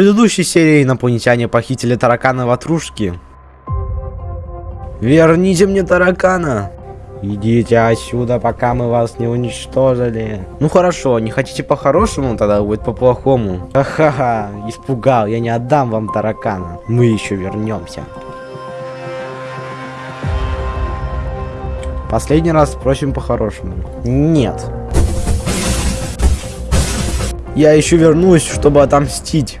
предыдущей серии инопланетяне похитили таракана ватрушки. Верните мне таракана! Идите отсюда, пока мы вас не уничтожили. Ну хорошо, не хотите по-хорошему, тогда будет по-плохому. Ха-ха-ха, испугал, я не отдам вам таракана. Мы еще вернемся. Последний раз спросим по-хорошему. Нет. Я еще вернусь, чтобы отомстить.